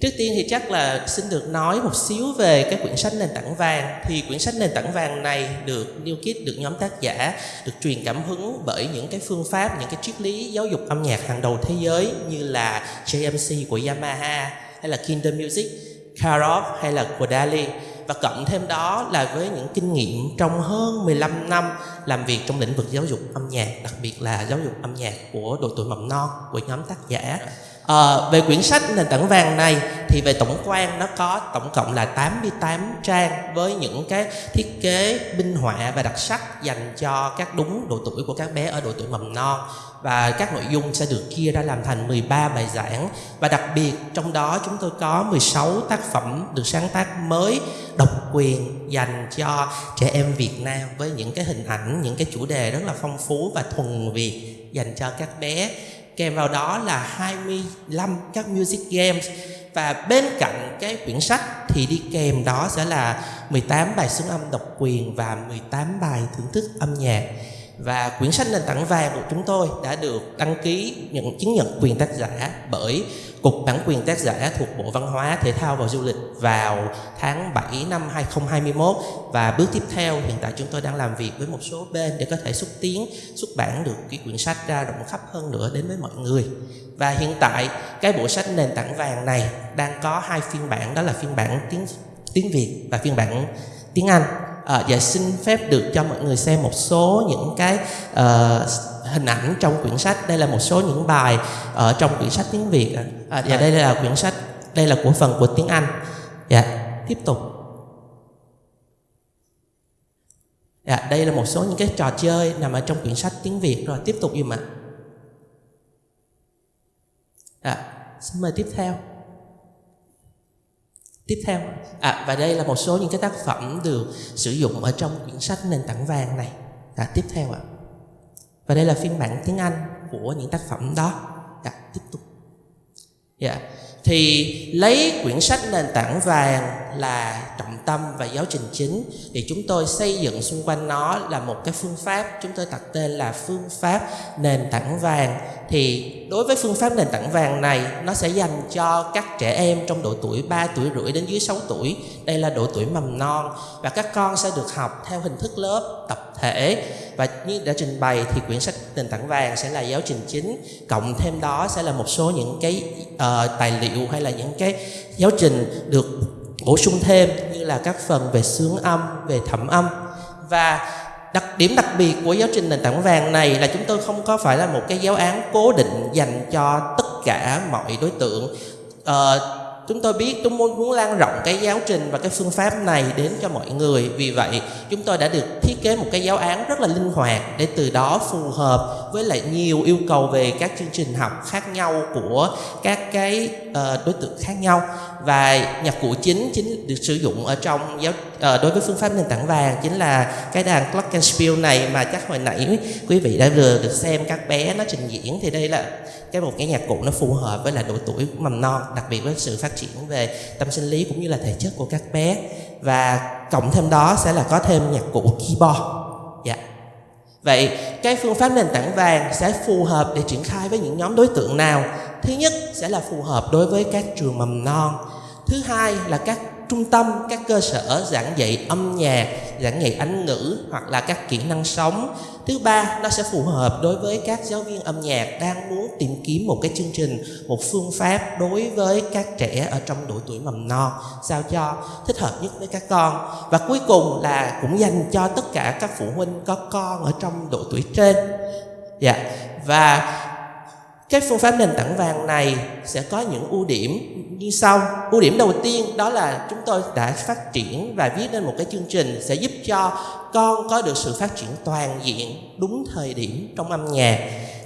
Trước tiên thì chắc là xin được nói một xíu về cái quyển sách nền tảng vàng thì quyển sách nền tảng vàng này được New Kid được nhóm tác giả được truyền cảm hứng bởi những cái phương pháp những cái triết lý giáo dục âm nhạc hàng đầu thế giới như là JMC của Yamaha hay là Kinder Music, Karov hay là Kodali và cộng thêm đó là với những kinh nghiệm trong hơn 15 năm làm việc trong lĩnh vực giáo dục âm nhạc, đặc biệt là giáo dục âm nhạc của độ tuổi mầm non của nhóm tác giả. À, về quyển sách nền tảng vàng này thì về tổng quan nó có tổng cộng là 88 trang với những cái thiết kế minh họa và đặc sắc dành cho các đúng độ tuổi của các bé ở độ tuổi mầm non. Và các nội dung sẽ được chia ra làm thành 13 bài giảng. Và đặc biệt trong đó chúng tôi có 16 tác phẩm được sáng tác mới độc quyền dành cho trẻ em Việt Nam với những cái hình ảnh, những cái chủ đề rất là phong phú và thuần Việt dành cho các bé kèm vào đó là 25 các music games. Và bên cạnh cái quyển sách thì đi kèm đó sẽ là 18 bài xứng âm độc quyền và 18 bài thưởng thức âm nhạc và quyển sách nền tảng vàng của chúng tôi đã được đăng ký nhận chứng nhận quyền tác giả bởi Cục Bản quyền tác giả thuộc Bộ Văn hóa, Thể thao và Du lịch vào tháng 7 năm 2021 và bước tiếp theo hiện tại chúng tôi đang làm việc với một số bên để có thể xúc tiến xuất bản được cái quyển sách ra rộng khắp hơn nữa đến với mọi người. Và hiện tại cái bộ sách nền tảng vàng này đang có hai phiên bản đó là phiên bản tiếng tiếng Việt và phiên bản tiếng Anh à, và xin phép được cho mọi người xem một số những cái uh, hình ảnh trong quyển sách. Đây là một số những bài ở trong quyển sách tiếng Việt à, và ờ, dạ, đây là quyển sách đây là của phần của tiếng Anh. Dạ tiếp tục. Dạ đây là một số những cái trò chơi nằm ở trong quyển sách tiếng Việt. Rồi tiếp tục dùm ạ. À, xin mời tiếp theo tiếp theo à, và đây là một số những cái tác phẩm được sử dụng ở trong quyển sách nền tảng vàng này. À, tiếp theo ạ. Và đây là phiên bản tiếng Anh của những tác phẩm đó. À, tiếp tục. Dạ. yeah thì lấy quyển sách nền tảng vàng là trọng tâm và giáo trình chính. Thì chúng tôi xây dựng xung quanh nó là một cái phương pháp. Chúng tôi đặt tên là phương pháp nền tảng vàng. Thì đối với phương pháp nền tảng vàng này, nó sẽ dành cho các trẻ em trong độ tuổi 3 tuổi rưỡi đến dưới 6 tuổi. Đây là độ tuổi mầm non. Và các con sẽ được học theo hình thức lớp tập thể. Và như đã trình bày thì quyển sách nền tảng vàng sẽ là giáo trình chính. Cộng thêm đó sẽ là một số những cái uh, tài liệu hay là những cái giáo trình được bổ sung thêm như là các phần về sướng âm về thẩm âm. Và đặc điểm đặc biệt của giáo trình nền tảng vàng này là chúng tôi không có phải là một cái giáo án cố định dành cho tất cả mọi đối tượng. Uh, chúng tôi biết chúng muốn muốn lan rộng cái giáo trình và cái phương pháp này đến cho mọi người. Vì vậy chúng tôi đã được thiết kế một cái giáo án rất là linh hoạt để từ đó phù hợp với lại nhiều yêu cầu về các chương trình học khác nhau của các cái uh, đối tượng khác nhau và nhạc cụ chính chính được sử dụng ở trong giáo uh, đối với phương pháp nền tảng vàng chính là cái đàn glockenspiel này mà chắc hồi nãy quý vị đã vừa được xem các bé nó trình diễn. Thì đây là cái một cái nhạc cụ nó phù hợp với là độ tuổi mầm non đặc biệt với sự phát triển về tâm sinh lý cũng như là thể chất của các bé. Và cộng thêm đó sẽ là có thêm nhạc cụ keyboard. Dạ vậy, cái phương pháp nền tảng vàng sẽ phù hợp để triển khai với những nhóm đối tượng nào? Thứ nhất sẽ là phù hợp đối với các trường mầm non. Thứ hai là các trung tâm, các cơ sở giảng dạy âm nhạc, giảng dạy anh ngữ hoặc là các kỹ năng sống. Thứ ba, nó sẽ phù hợp đối với các giáo viên âm nhạc đang muốn tìm kiếm một cái chương trình, một phương pháp đối với các trẻ ở trong độ tuổi mầm non. Sao cho thích hợp nhất với các con. Và cuối cùng là cũng dành cho tất cả các phụ huynh có con ở trong độ tuổi trên. Dạ. Và các phương pháp nền tảng vàng này sẽ có những ưu điểm như sau. Ưu điểm đầu tiên đó là chúng tôi đã phát triển và viết nên một cái chương trình sẽ giúp cho con có được sự phát triển toàn diện đúng thời điểm trong âm nhạc.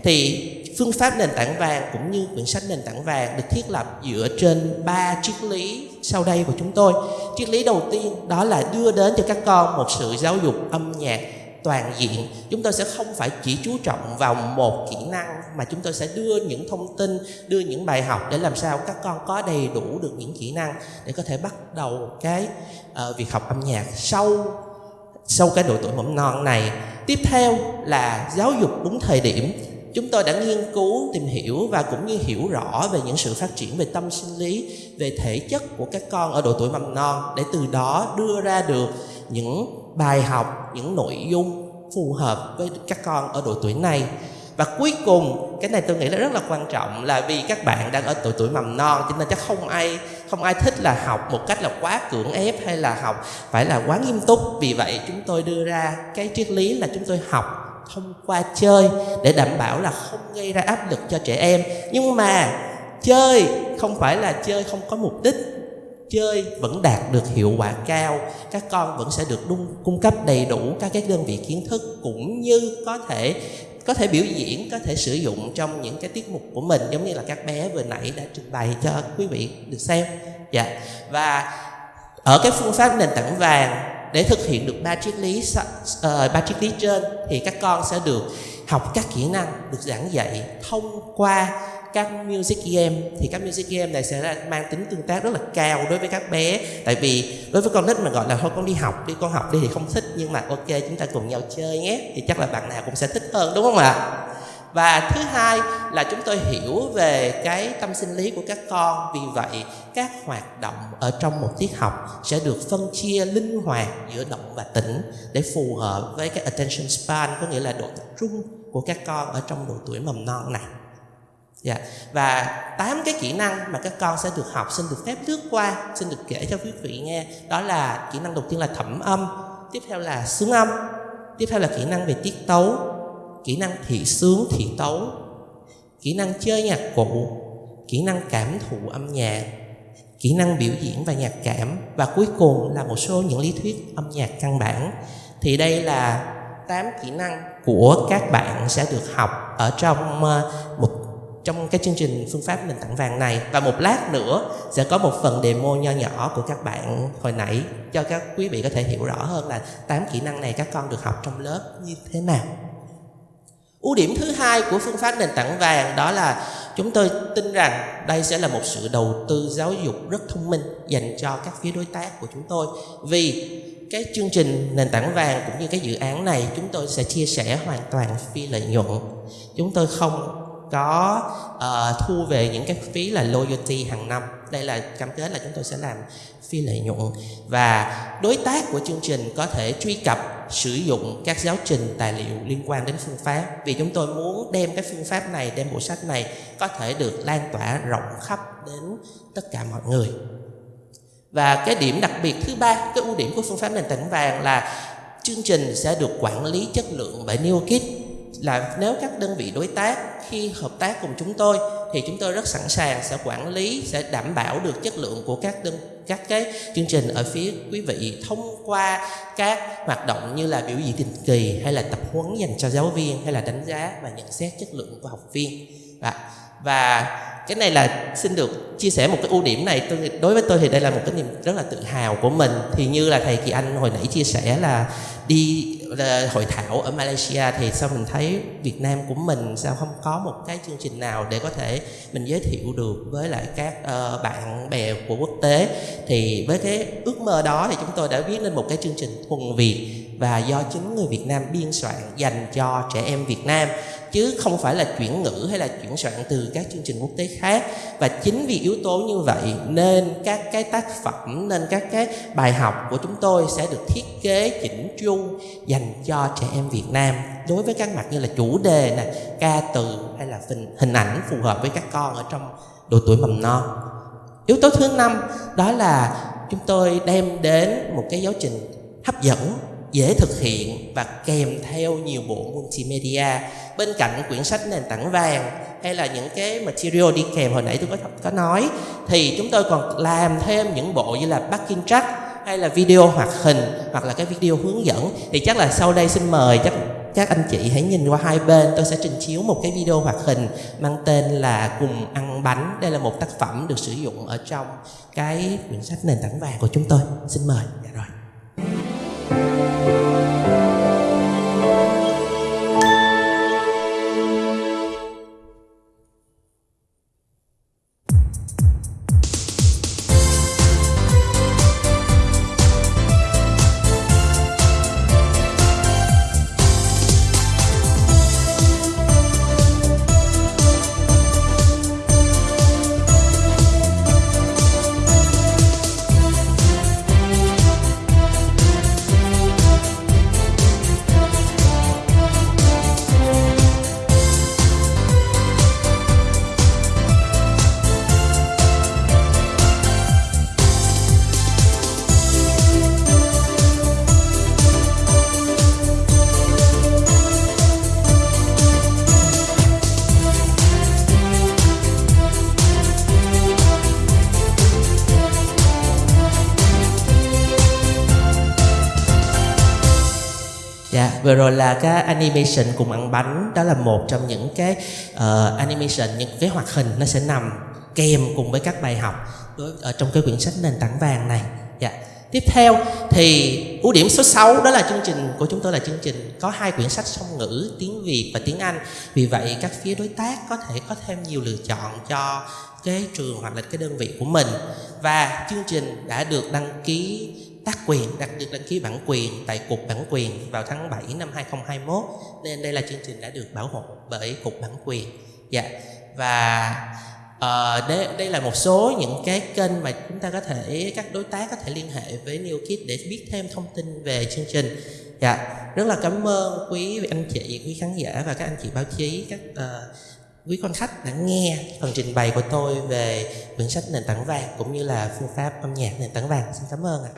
Thì phương pháp nền tảng vàng cũng như quyển sách nền tảng vàng được thiết lập dựa trên ba triết lý sau đây của chúng tôi. Triết lý đầu tiên đó là đưa đến cho các con một sự giáo dục âm nhạc toàn diện. Chúng tôi sẽ không phải chỉ chú trọng vào một kỹ năng mà chúng tôi sẽ đưa những thông tin đưa những bài học để làm sao các con có đầy đủ được những kỹ năng để có thể bắt đầu cái uh, việc học âm nhạc sau sau cái độ tuổi mầm non này. Tiếp theo là giáo dục đúng thời điểm chúng tôi đã nghiên cứu, tìm hiểu và cũng như hiểu rõ về những sự phát triển về tâm sinh lý, về thể chất của các con ở độ tuổi mầm non để từ đó đưa ra được những bài học, những nội dung phù hợp với các con ở độ tuổi này. Và cuối cùng, cái này tôi nghĩ là rất là quan trọng là vì các bạn đang ở độ tuổi mầm non cho nên chắc không ai không ai thích là học một cách là quá cưỡng ép hay là học phải là quá nghiêm túc. Vì vậy chúng tôi đưa ra cái triết lý là chúng tôi học thông qua chơi để đảm bảo là không gây ra áp lực cho trẻ em. Nhưng mà chơi không phải là chơi không có mục đích. Chơi vẫn đạt được hiệu quả cao. Các con vẫn sẽ được đung, cung cấp đầy đủ các cái đơn vị kiến thức cũng như có thể có thể biểu diễn có thể sử dụng trong những cái tiết mục của mình giống như là các bé vừa nãy đã trình bày cho quý vị được xem. Dạ. Và ở cái phương pháp nền tảng vàng để thực hiện được ba triết lý uh, ba triết lý trên thì các con sẽ được học các kỹ năng được giảng dạy thông qua các music game. Thì các music game này sẽ mang tính tương tác rất là cao đối với các bé. Tại vì đối với con nít mà gọi là thôi con đi học đi con học đi thì không thích nhưng mà ok chúng ta cùng nhau chơi nhé. Thì chắc là bạn nào cũng sẽ thích hơn đúng không ạ? Và thứ hai là chúng tôi hiểu về cái tâm sinh lý của các con vì vậy các hoạt động ở trong một tiết học sẽ được phân chia linh hoạt giữa động và tĩnh để phù hợp với cái attention span có nghĩa là độ tập trung của các con ở trong độ tuổi mầm non này Dạ. Và tám cái kỹ năng mà các con sẽ được học xin được phép lướt qua, xin được kể cho quý vị nghe. Đó là kỹ năng đầu tiên là thẩm âm, tiếp theo là xướng âm, tiếp theo là kỹ năng về tiết tấu, kỹ năng thị sướng thị tấu, kỹ năng chơi nhạc cụ, kỹ năng cảm thụ âm nhạc, kỹ năng biểu diễn và nhạc cảm. Và cuối cùng là một số những lý thuyết âm nhạc căn bản. Thì đây là tám kỹ năng của các bạn sẽ được học ở trong ờ, một trong cái chương trình phương pháp nền tảng vàng này. Và một lát nữa sẽ có một phần demo nho nhỏ của các bạn hồi nãy cho các quý vị có thể hiểu rõ hơn là tám kỹ năng này các con được học trong lớp như thế nào ưu điểm thứ hai của phương pháp nền tảng vàng đó là chúng tôi tin rằng đây sẽ là một sự đầu tư giáo dục rất thông minh dành cho các phía đối tác của chúng tôi. Vì cái chương trình nền tảng vàng cũng như cái dự án này, chúng tôi sẽ chia sẻ hoàn toàn phi lợi nhuận. Chúng tôi không có uh, thu về những cái phí là loyalty hàng năm. Đây là cam kết là chúng tôi sẽ làm phi lợi nhuận. Và đối tác của chương trình có thể truy cập sử dụng các giáo trình tài liệu liên quan đến phương pháp. Vì chúng tôi muốn đem cái phương pháp này đem bộ sách này có thể được lan tỏa rộng khắp đến tất cả mọi người. Và cái điểm đặc biệt thứ ba cái ưu điểm của phương pháp nền tảng vàng là chương trình sẽ được quản lý chất lượng bởi NeoKit là nếu các đơn vị đối tác khi hợp tác cùng chúng tôi, thì chúng tôi rất sẵn sàng sẽ quản lý, sẽ đảm bảo được chất lượng của các đơn, các cái chương trình ở phía quý vị thông qua các hoạt động như là biểu diễn định kỳ, hay là tập huấn dành cho giáo viên, hay là đánh giá và nhận xét chất lượng của học viên. Và và cái này là xin được chia sẻ một cái ưu điểm này. Tôi đối với tôi thì đây là một cái niềm rất là tự hào của mình. Thì như là thầy Kỳ Anh hồi nãy chia sẻ là đi hội thảo ở Malaysia thì sao mình thấy Việt Nam của mình sao không có một cái chương trình nào để có thể mình giới thiệu được với lại các uh, bạn bè của quốc tế? Thì với cái ước mơ đó thì chúng tôi đã viết lên một cái chương trình thuần Việt và do chính người Việt Nam biên soạn dành cho trẻ em Việt Nam chứ không phải là chuyển ngữ hay là chuyển soạn từ các chương trình quốc tế khác. Và chính vì yếu tố như vậy nên các cái tác phẩm nên các cái bài học của chúng tôi sẽ được thiết kế chỉnh chu dành cho trẻ em Việt Nam đối với các mặt như là chủ đề này ca từ hay là hình, hình ảnh phù hợp với các con ở trong độ tuổi mầm non. Yếu tố thứ năm đó là chúng tôi đem đến một cái giáo trình hấp dẫn dễ thực hiện và kèm theo nhiều bộ multimedia bên cạnh quyển sách nền tảng vàng hay là những cái material đi kèm hồi nãy tôi có có nói, thì chúng tôi còn làm thêm những bộ như là backing track hay là video hoạt hình hoặc là cái video hướng dẫn. Thì chắc là sau đây xin mời chắc, các anh chị hãy nhìn qua hai bên, tôi sẽ trình chiếu một cái video hoạt hình mang tên là cùng ăn bánh. Đây là một tác phẩm được sử dụng ở trong cái quyển sách nền tảng vàng của chúng tôi. Xin mời. Dạ rồi. Vừa rồi là cái animation cùng ăn bánh đó là một trong những cái uh, animation những cái hoạt hình nó sẽ nằm kèm cùng với các bài học đối ở trong cái quyển sách nền tảng vàng này. Dạ. Tiếp theo thì ưu điểm số 6 đó là chương trình của chúng tôi là chương trình có hai quyển sách song ngữ tiếng Việt và tiếng Anh. Vì vậy các phía đối tác có thể có thêm nhiều lựa chọn cho cái trường hoặc là cái đơn vị của mình và chương trình đã được đăng ký tác quyền đặc được đăng ký bản quyền tại cục bản quyền vào tháng 7 năm 2021 nên đây là chương trình đã được bảo hộ bởi cục bản quyền. Dạ. Và ờ, uh, đây, đây là một số những cái kênh mà chúng ta có thể các đối tác có thể liên hệ với New Kid để biết thêm thông tin về chương trình. Dạ. Rất là cảm ơn quý anh chị quý khán giả và các anh chị báo chí các uh, quý quan khách đã nghe phần trình bày của tôi về quyển sách nền tảng vàng cũng như là phương pháp âm nhạc nền tảng vàng. Xin cảm ơn ạ.